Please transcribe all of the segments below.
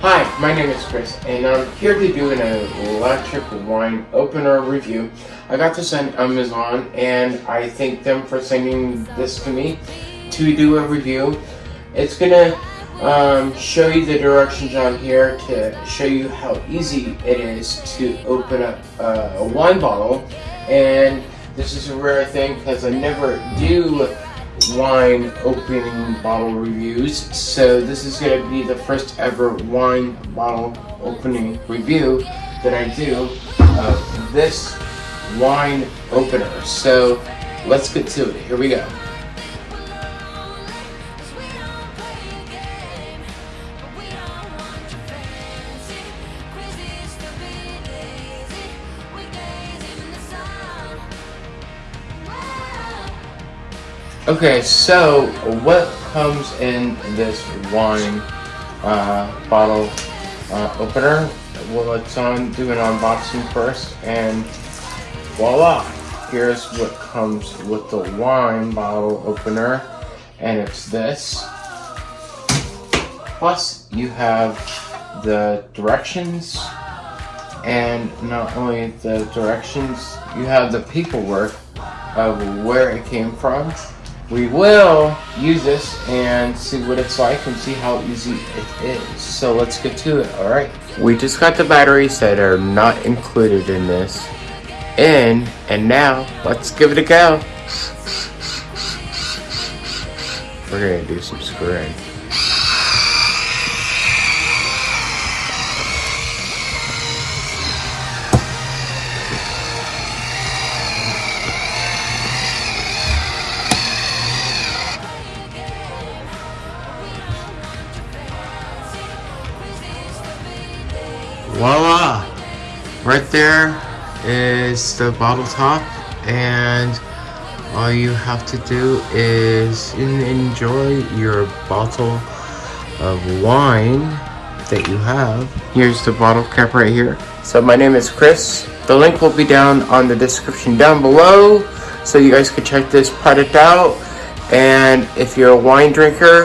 Hi, my name is Chris, and I'm here to do an electric wine opener review. I got this on Amazon, and I thank them for sending this to me to do a review. It's gonna um, show you the directions on here to show you how easy it is to open up uh, a wine bottle, and this is a rare thing because I never do wine opening bottle reviews. So this is going to be the first ever wine bottle opening review that I do of this wine opener. So let's get to it. Here we go. Okay, so what comes in this wine uh, bottle uh, opener? Well, let's on do an unboxing first, and voila! Here's what comes with the wine bottle opener, and it's this. Plus, you have the directions, and not only the directions, you have the paperwork of where it came from we will use this and see what it's like and see how easy it is. So let's get to it, alright? We just got the batteries that are not included in this in, and now let's give it a go. We're gonna do some screwing. Voila. Right there is the bottle top and all you have to do is enjoy your bottle of wine that you have. Here's the bottle cap right here. So my name is Chris. The link will be down on the description down below so you guys can check this product out. And if you're a wine drinker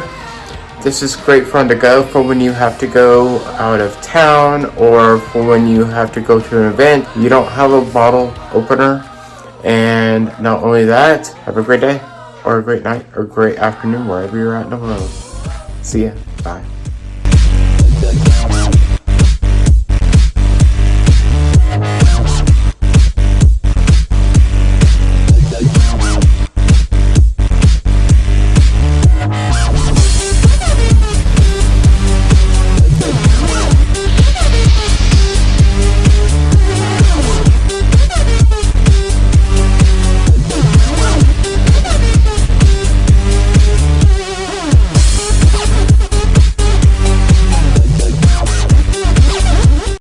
this is great fun to go for when you have to go out of town or for when you have to go to an event. You don't have a bottle opener. And not only that, have a great day or a great night or a great afternoon wherever you're at in the world. See ya. Bye.